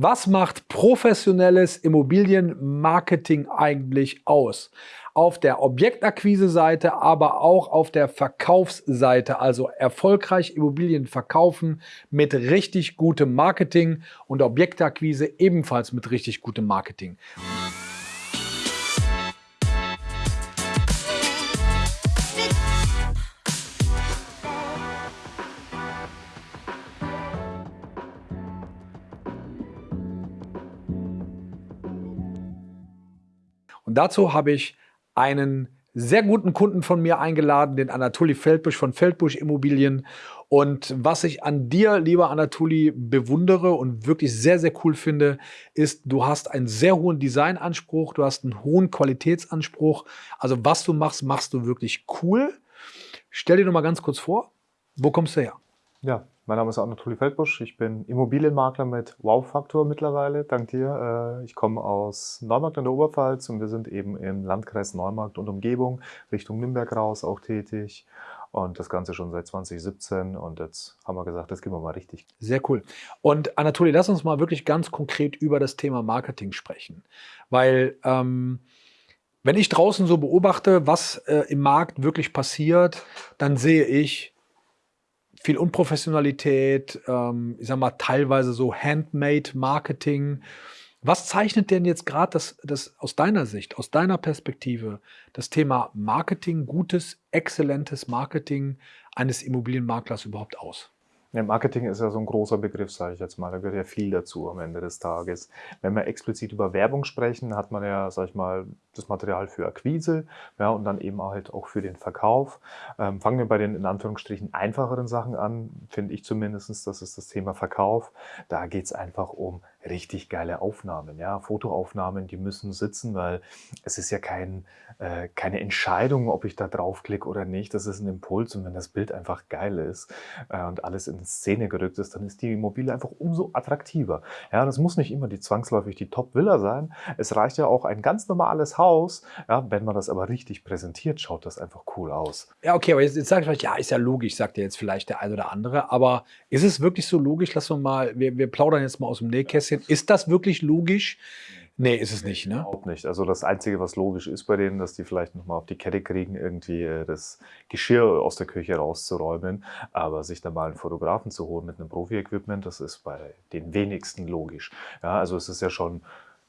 Was macht professionelles Immobilienmarketing eigentlich aus? Auf der Objektakquise-Seite, aber auch auf der Verkaufsseite, also erfolgreich Immobilien verkaufen mit richtig gutem Marketing und Objektakquise ebenfalls mit richtig gutem Marketing. Und dazu habe ich einen sehr guten Kunden von mir eingeladen, den Anatoli Feldbusch von Feldbusch Immobilien. Und was ich an dir, lieber Anatoli, bewundere und wirklich sehr, sehr cool finde, ist, du hast einen sehr hohen Designanspruch, du hast einen hohen Qualitätsanspruch. Also was du machst, machst du wirklich cool. Stell dir noch mal ganz kurz vor, wo kommst du her? Ja, mein Name ist Anatoli Feldbusch. Ich bin Immobilienmakler mit Wow-Faktor mittlerweile, dank dir. Äh, ich komme aus Neumarkt in der Oberpfalz und wir sind eben im Landkreis Neumarkt und Umgebung Richtung Nürnberg raus auch tätig. Und das Ganze schon seit 2017 und jetzt haben wir gesagt, das gehen wir mal richtig. Sehr cool. Und Anatoli, lass uns mal wirklich ganz konkret über das Thema Marketing sprechen. Weil ähm, wenn ich draußen so beobachte, was äh, im Markt wirklich passiert, dann sehe ich, viel Unprofessionalität, ähm, ich sag mal teilweise so Handmade-Marketing. Was zeichnet denn jetzt gerade das, das aus deiner Sicht, aus deiner Perspektive, das Thema Marketing, gutes, exzellentes Marketing eines Immobilienmaklers überhaupt aus? Ja, Marketing ist ja so ein großer Begriff, sage ich jetzt mal. Da gehört ja viel dazu am Ende des Tages. Wenn wir explizit über Werbung sprechen, hat man ja, sage ich mal, das Material für Akquise ja, und dann eben halt auch für den Verkauf. Ähm, fangen wir bei den in Anführungsstrichen einfacheren Sachen an, finde ich zumindest, das ist das Thema Verkauf. Da geht es einfach um richtig geile Aufnahmen, ja, Fotoaufnahmen, die müssen sitzen, weil es ist ja kein, äh, keine Entscheidung, ob ich da draufklicke oder nicht. Das ist ein Impuls und wenn das Bild einfach geil ist äh, und alles in Szene gerückt ist, dann ist die Immobilie einfach umso attraktiver. Ja, das muss nicht immer die zwangsläufig die Top-Villa sein. Es reicht ja auch ein ganz normales Haus. Ja, wenn man das aber richtig präsentiert, schaut das einfach cool aus. Ja, okay, aber jetzt, jetzt sage ich vielleicht, ja, ist ja logisch, sagt ja jetzt vielleicht der ein oder andere, aber ist es wirklich so logisch? Lass uns mal, wir, wir plaudern jetzt mal aus dem Nähkästchen. Ist das wirklich logisch? Nee, ist es nicht, ne? Überhaupt nicht. Also das Einzige, was logisch ist bei denen, dass die vielleicht nochmal auf die Kette kriegen, irgendwie äh, das Geschirr aus der Küche rauszuräumen. Aber sich da mal einen Fotografen zu holen mit einem Profi-Equipment, das ist bei den wenigsten logisch. Ja, also es ist ja schon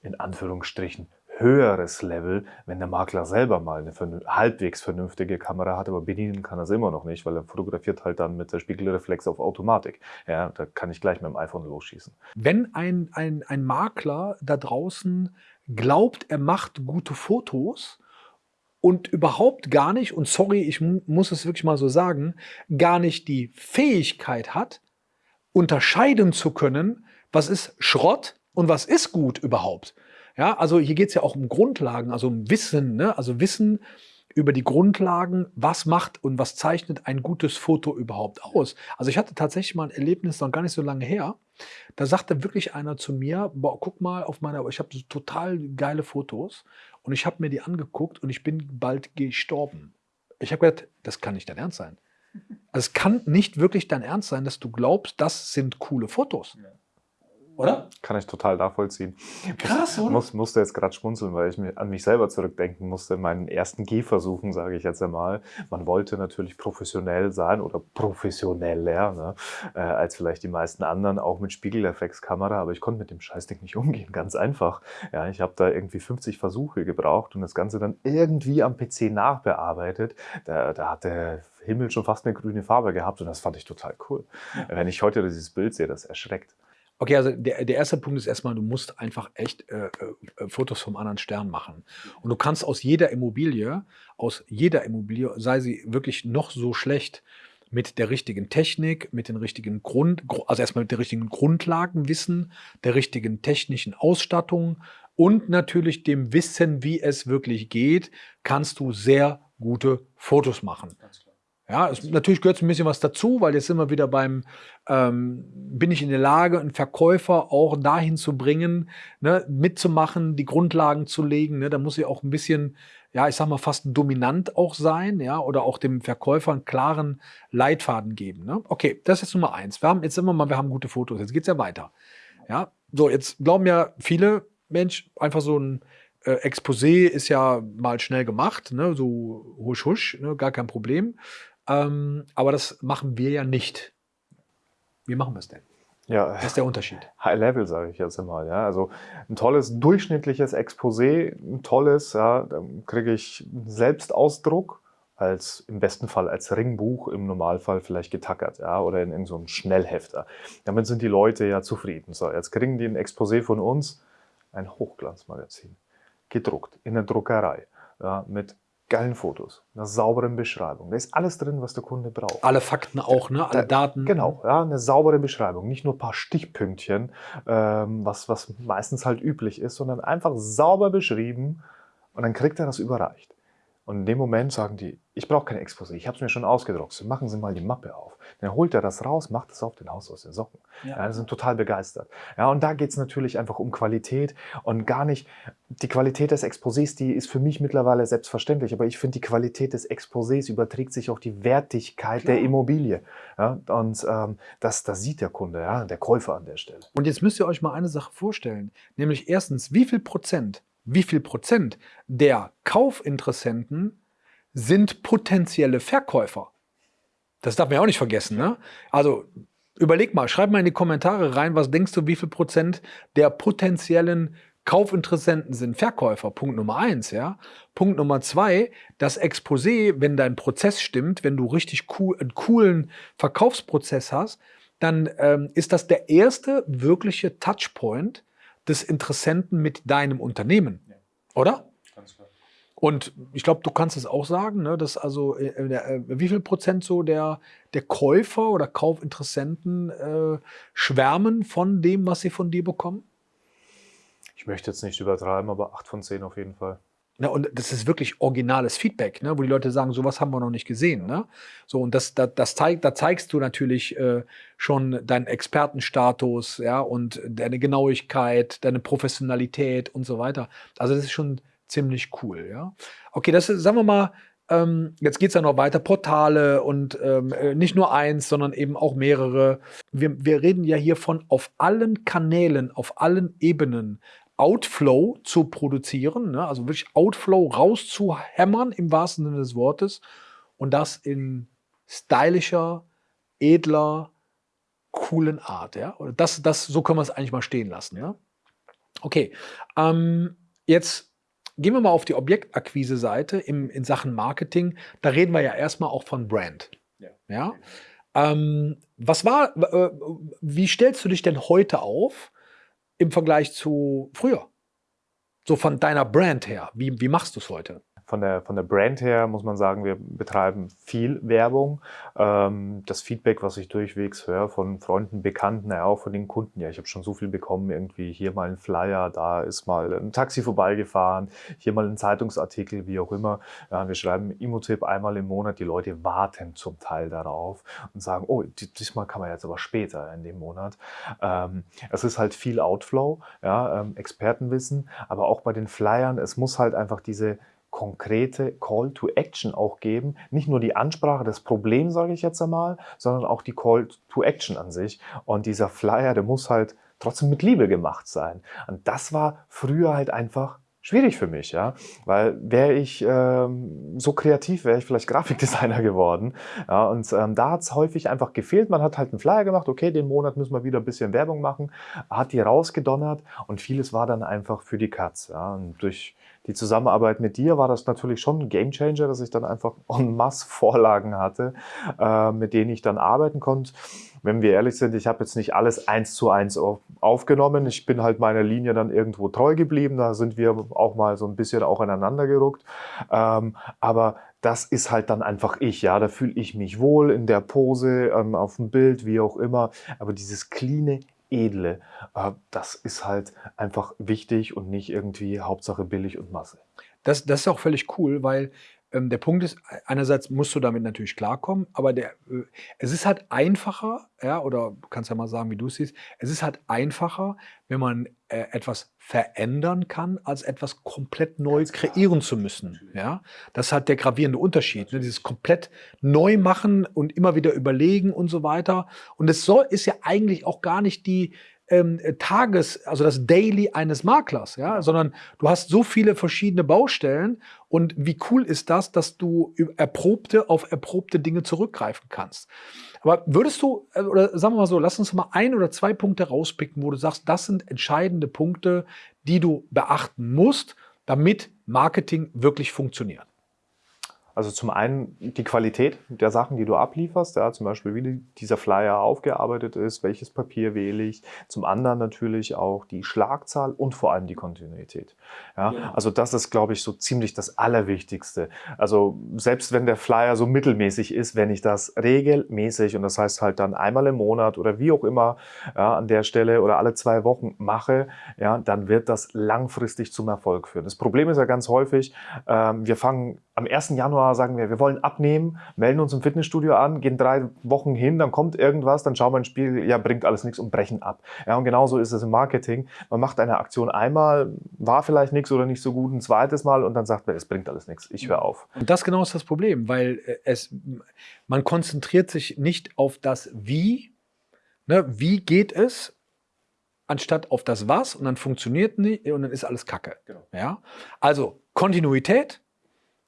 in Anführungsstrichen höheres Level, wenn der Makler selber mal eine halbwegs vernünftige Kamera hat, aber bedienen kann er es immer noch nicht, weil er fotografiert halt dann mit der Spiegelreflex auf Automatik. Ja, da kann ich gleich mit dem iPhone losschießen. Wenn ein, ein, ein Makler da draußen glaubt, er macht gute Fotos und überhaupt gar nicht, und sorry, ich muss es wirklich mal so sagen, gar nicht die Fähigkeit hat, unterscheiden zu können, was ist Schrott und was ist gut überhaupt. Ja, also hier geht es ja auch um Grundlagen, also um Wissen, ne? also Wissen über die Grundlagen, was macht und was zeichnet ein gutes Foto überhaupt aus. Also ich hatte tatsächlich mal ein Erlebnis noch gar nicht so lange her. Da sagte wirklich einer zu mir, boah, guck mal auf meiner, ich habe so total geile Fotos und ich habe mir die angeguckt und ich bin bald gestorben. Ich habe gedacht, das kann nicht dein Ernst sein. Also es kann nicht wirklich dein Ernst sein, dass du glaubst, das sind coole Fotos. Ja oder? Kann ich total nachvollziehen. Krass, oder? Muss, musste jetzt gerade schmunzeln, weil ich an mich selber zurückdenken musste in meinen ersten Gehversuchen, sage ich jetzt einmal. Man wollte natürlich professionell sein oder professioneller, ne? äh, als vielleicht die meisten anderen, auch mit Spiegelreflexkamera, aber ich konnte mit dem Scheißding nicht umgehen, ganz einfach. Ja, ich habe da irgendwie 50 Versuche gebraucht und das Ganze dann irgendwie am PC nachbearbeitet. Da, da hat der Himmel schon fast eine grüne Farbe gehabt und das fand ich total cool. Ja. Wenn ich heute dieses Bild sehe, das erschreckt. Okay, also der, der erste Punkt ist erstmal, du musst einfach echt äh, äh, Fotos vom anderen Stern machen. Und du kannst aus jeder Immobilie, aus jeder Immobilie, sei sie wirklich noch so schlecht, mit der richtigen Technik, mit den richtigen Grund, also erstmal mit der richtigen Grundlagenwissen, der richtigen technischen Ausstattung und natürlich dem Wissen, wie es wirklich geht, kannst du sehr gute Fotos machen. Ja, es, natürlich gehört ein bisschen was dazu, weil jetzt sind wir wieder beim, ähm, bin ich in der Lage, einen Verkäufer auch dahin zu bringen, ne, mitzumachen, die Grundlagen zu legen. Ne, da muss ich auch ein bisschen, ja, ich sag mal, fast dominant auch sein, ja, oder auch dem Verkäufer einen klaren Leitfaden geben. Ne? Okay, das ist Nummer eins. Wir haben jetzt immer mal, wir haben gute Fotos, jetzt geht's ja weiter. Ja, so, jetzt glauben ja viele, Mensch, einfach so ein äh, Exposé ist ja mal schnell gemacht, ne? so husch husch, ne? gar kein Problem. Ähm, aber das machen wir ja nicht. Wie machen wir es denn? Ja, Das ist der Unterschied. High Level, sage ich jetzt immer. Ja. Also ein tolles, durchschnittliches Exposé, ein tolles, ja, dann kriege ich Selbstausdruck, als im besten Fall als Ringbuch, im Normalfall vielleicht getackert, ja, oder in, in so einem Schnellhefter. Damit sind die Leute ja zufrieden. So, jetzt kriegen die ein Exposé von uns, ein Hochglanzmagazin, gedruckt in der Druckerei, ja, mit geilen Fotos, einer sauberen Beschreibung. Da ist alles drin, was der Kunde braucht. Alle Fakten auch, ne? alle Da- Daten. Genau, ja, eine saubere Beschreibung. Nicht nur ein paar Stichpünktchen, ähm, was, was meistens halt üblich ist, sondern einfach sauber beschrieben und dann kriegt er das überreicht. Und in dem Moment sagen die, ich brauche kein Exposé, ich habe es mir schon ausgedruckt. Machen Sie mal die Mappe auf. Dann holt er das raus, macht es auf den Haus aus den Socken. Ja. Ja, die sind total begeistert. Ja, und da geht es natürlich einfach um Qualität und gar nicht, die Qualität des Exposés, die ist für mich mittlerweile selbstverständlich, aber ich finde, die Qualität des Exposés überträgt sich auf die Wertigkeit Klar. der Immobilie. Ja, und ähm, das, das sieht der Kunde, ja, der Käufer an der Stelle. Und jetzt müsst ihr euch mal eine Sache vorstellen, nämlich erstens, wie viel Prozent, wie viel Prozent der Kaufinteressenten sind potenzielle Verkäufer? Das darf man ja auch nicht vergessen. Ne? Also überleg mal, schreib mal in die Kommentare rein, was denkst du, wie viel Prozent der potenziellen Kaufinteressenten sind Verkäufer? Punkt Nummer eins, ja. Punkt Nummer zwei, das Exposé, wenn dein Prozess stimmt, wenn du richtig cool, einen coolen Verkaufsprozess hast, dann ähm, ist das der erste wirkliche Touchpoint des Interessenten mit deinem Unternehmen. Oder? Und ich glaube, du kannst es auch sagen, ne, dass also äh, äh, der, äh, wie viel Prozent so der, der Käufer oder Kaufinteressenten äh, schwärmen von dem, was sie von dir bekommen? Ich möchte jetzt nicht übertreiben, aber 8 von 10 auf jeden Fall. Ne, und das ist wirklich originales Feedback, ne, wo die Leute sagen, sowas haben wir noch nicht gesehen. Ne? So, und das, das, das zeigt, da zeigst du natürlich äh, schon deinen Expertenstatus, ja, und deine Genauigkeit, deine Professionalität und so weiter. Also das ist schon ziemlich cool, ja. Okay, das ist, sagen wir mal, ähm, jetzt geht es ja noch weiter, Portale und ähm, äh, nicht nur eins, sondern eben auch mehrere. Wir, wir reden ja hier von auf allen Kanälen, auf allen Ebenen Outflow zu produzieren, ne? also wirklich Outflow rauszuhämmern im wahrsten Sinne des Wortes und das in stylischer, edler, coolen Art. Ja? Oder das, das, so können wir es eigentlich mal stehen lassen. Ja? Okay, ähm, jetzt gehen wir mal auf die Objektakquise-Seite in Sachen Marketing. Da reden wir ja erstmal auch von Brand. Ja. Ja? Ähm, was war, äh, wie stellst du dich denn heute auf im Vergleich zu früher? So von deiner Brand her. Wie, wie machst du es heute? Von der, von der Brand her muss man sagen, wir betreiben viel Werbung. Ähm, das Feedback, was ich durchwegs höre von Freunden, Bekannten, ja auch von den Kunden, ja, ich habe schon so viel bekommen, irgendwie hier mal ein Flyer, da ist mal ein Taxi vorbeigefahren, hier mal ein Zeitungsartikel, wie auch immer. Ja, wir schreiben Imotip einmal im Monat, die Leute warten zum Teil darauf und sagen, oh, die- diesmal kann man jetzt aber später in dem Monat. Ähm, es ist halt viel Outflow, ja, ähm, Expertenwissen, aber auch bei den Flyern, es muss halt einfach diese konkrete Call to Action auch geben. Nicht nur die Ansprache, das Problem, sage ich jetzt einmal, sondern auch die Call to Action an sich. Und dieser Flyer, der muss halt trotzdem mit Liebe gemacht sein. Und das war früher halt einfach schwierig für mich, ja, weil wäre ich ähm, so kreativ, wäre ich vielleicht Grafikdesigner geworden, ja, und ähm, da hat es häufig einfach gefehlt. Man hat halt einen Flyer gemacht, okay, den Monat müssen wir wieder ein bisschen Werbung machen, hat die rausgedonnert und vieles war dann einfach für die Katz, ja, und durch die Zusammenarbeit mit dir war das natürlich schon ein Gamechanger, dass ich dann einfach en masse Vorlagen hatte, äh, mit denen ich dann arbeiten konnte. Wenn wir ehrlich sind, ich habe jetzt nicht alles eins zu eins auf, aufgenommen. Ich bin halt meiner Linie dann irgendwo treu geblieben. Da sind wir auch mal so ein bisschen auch aneinander gerückt. Ähm, aber das ist halt dann einfach ich, ja. Da fühle ich mich wohl in der Pose, ähm, auf dem Bild, wie auch immer. Aber dieses cleane, edle, äh, das ist halt einfach wichtig und nicht irgendwie Hauptsache billig und Masse. Das, das ist auch völlig cool, weil ähm, der Punkt ist, einerseits musst du damit natürlich klarkommen, aber der, äh, es ist halt einfacher, ja, oder du kannst ja mal sagen, wie du es siehst, es ist halt einfacher, wenn man äh, etwas verändern kann, als etwas komplett neu Ganz klar. kreieren zu müssen. Natürlich. Ja? Das ist halt der gravierende Unterschied. Ne? Dieses komplett neu machen und immer wieder überlegen und so weiter. Und es soll, ist ja eigentlich auch gar nicht die, ähm, Tages, also das Daily eines Maklers, ja, sondern du hast so viele verschiedene Baustellen und wie cool ist das, dass du erprobte auf erprobte Dinge zurückgreifen kannst. Aber würdest du, äh, oder sagen wir mal so, lass uns mal ein oder zwei Punkte rauspicken, wo du sagst, das sind entscheidende Punkte, die du beachten musst, damit Marketing wirklich funktioniert. Also zum einen die Qualität der Sachen, die du ablieferst, ja, zum Beispiel wie dieser Flyer aufgearbeitet ist, welches Papier wähle ich. Zum anderen natürlich auch die Schlagzahl und vor allem die Kontinuität. Ja, ja. Also das ist, glaube ich, so ziemlich das Allerwichtigste. Also selbst wenn der Flyer so mittelmäßig ist, wenn ich das regelmäßig und das heißt halt dann einmal im Monat oder wie auch immer ja, an der Stelle oder alle zwei Wochen mache, ja, dann wird das langfristig zum Erfolg führen. Das Problem ist ja ganz häufig, ähm, wir fangen am 1. Januar sagen wir, wir wollen abnehmen, melden uns im Fitnessstudio an, gehen drei Wochen hin, dann kommt irgendwas, dann schauen wir ins Spiel, ja, bringt alles nichts und brechen ab. Ja, und genauso ist es im Marketing. Man macht eine Aktion einmal, war vielleicht nichts oder nicht so gut, ein zweites Mal und dann sagt man, es bringt alles nichts, ich höre auf. Und das genau ist das Problem, weil äh, es, man konzentriert sich nicht auf das Wie, ne, wie geht es, anstatt auf das Was und dann funktioniert nicht und dann ist alles Kacke. Genau. Ja? Also Kontinuität,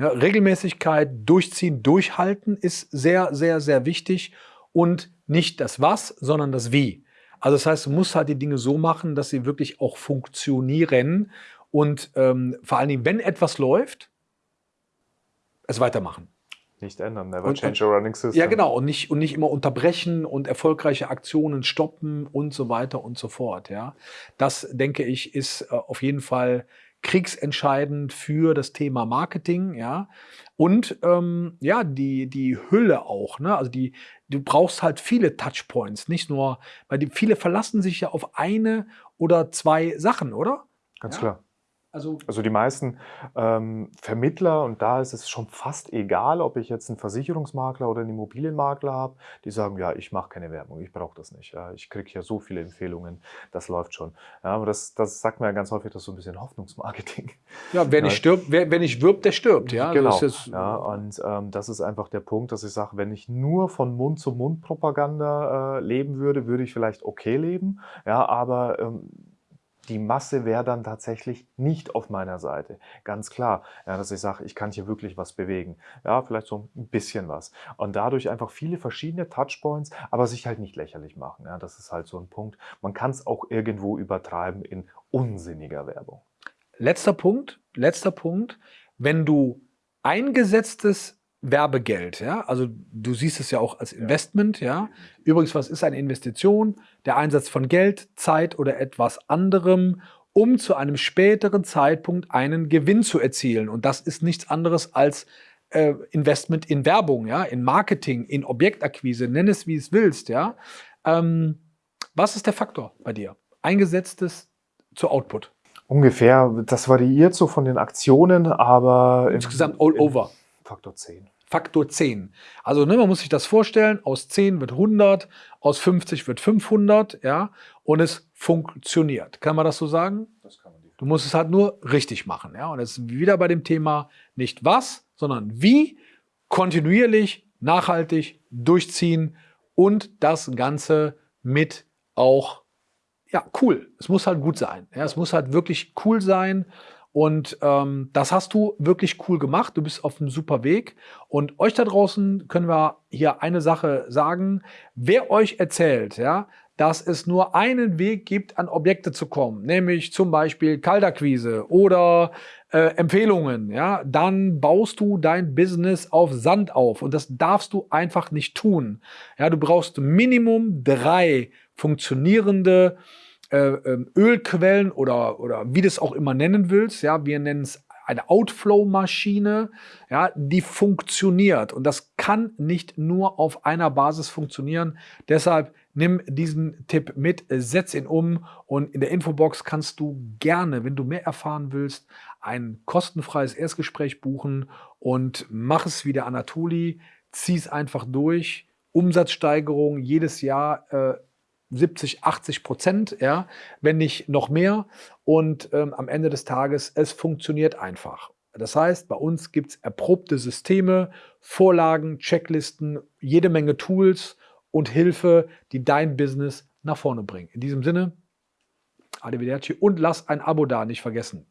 ja, Regelmäßigkeit, durchziehen, durchhalten ist sehr, sehr, sehr wichtig und nicht das Was, sondern das Wie. Also das heißt, du musst halt die Dinge so machen, dass sie wirklich auch funktionieren und ähm, vor allen Dingen, wenn etwas läuft, es weitermachen. Nicht ändern, never change a running system. Ja, genau. Und nicht, und nicht immer unterbrechen und erfolgreiche Aktionen stoppen und so weiter und so fort. Ja, Das, denke ich, ist äh, auf jeden Fall kriegsentscheidend für das Thema Marketing, ja. Und ähm, ja, die, die Hülle auch, ne? Also die, du brauchst halt viele Touchpoints, nicht nur, weil die viele verlassen sich ja auf eine oder zwei Sachen, oder? Ganz ja? klar. Also, also die meisten ähm, Vermittler, und da ist es schon fast egal, ob ich jetzt einen Versicherungsmakler oder einen Immobilienmakler habe, die sagen, ja, ich mache keine Werbung, ich brauche das nicht. Ja, ich kriege ja so viele Empfehlungen, das läuft schon. Ja, aber das, das sagt mir ja ganz häufig, das ist so ein bisschen Hoffnungsmarketing. Ja, wer nicht stirbt, wer, wer nicht wirbt, der stirbt. Ja, genau. ja, und ähm, das ist einfach der Punkt, dass ich sage, wenn ich nur von Mund-zu-Mund-Propaganda äh, leben würde, würde ich vielleicht okay leben. Ja, aber ähm, die Masse wäre dann tatsächlich nicht auf meiner Seite. Ganz klar, ja, dass ich sage, ich kann hier wirklich was bewegen. Ja, vielleicht so ein bisschen was. Und dadurch einfach viele verschiedene Touchpoints, aber sich halt nicht lächerlich machen. Ja, das ist halt so ein Punkt. Man kann es auch irgendwo übertreiben in unsinniger Werbung. Letzter Punkt, letzter Punkt. Wenn du eingesetztes Werbegeld, ja, also du siehst es ja auch als Investment, ja. Übrigens, was ist eine Investition? Der Einsatz von Geld, Zeit oder etwas anderem, um zu einem späteren Zeitpunkt einen Gewinn zu erzielen. Und das ist nichts anderes als äh, Investment in Werbung, ja, in Marketing, in Objektakquise, nenn es wie es willst, ja. Ähm, was ist der Faktor bei dir? Eingesetztes zu Output. Ungefähr, das variiert so von den Aktionen, aber insgesamt all over. Faktor 10. Faktor 10. Also ne, man muss sich das vorstellen, aus 10 wird 100, aus 50 wird 500, ja, und es funktioniert. Kann man das so sagen? Das kann man Du musst es halt nur richtig machen, ja. Und jetzt ist wieder bei dem Thema nicht was, sondern wie, kontinuierlich, nachhaltig durchziehen und das Ganze mit auch, ja, cool. Es muss halt gut sein. Ja, es muss halt wirklich cool sein und ähm, das hast du wirklich cool gemacht. Du bist auf einem super Weg. Und euch da draußen können wir hier eine Sache sagen. Wer euch erzählt, ja, dass es nur einen Weg gibt, an Objekte zu kommen, nämlich zum Beispiel Kalterquise oder äh, Empfehlungen, ja, dann baust du dein Business auf Sand auf und das darfst du einfach nicht tun. Ja, du brauchst Minimum drei funktionierende äh, ähm, Ölquellen oder, oder wie du es auch immer nennen willst. Ja, wir nennen es eine Outflow-Maschine, ja, die funktioniert. Und das kann nicht nur auf einer Basis funktionieren. Deshalb nimm diesen Tipp mit, setz ihn um und in der Infobox kannst du gerne, wenn du mehr erfahren willst, ein kostenfreies Erstgespräch buchen und mach es wie der Anatoli, zieh es einfach durch. Umsatzsteigerung jedes Jahr äh, 70, 80 Prozent, ja, wenn nicht noch mehr. Und ähm, am Ende des Tages, es funktioniert einfach. Das heißt, bei uns gibt es erprobte Systeme, Vorlagen, Checklisten, jede Menge Tools und Hilfe, die dein Business nach vorne bringen. In diesem Sinne, Arrivederci und lasst ein Abo da, nicht vergessen.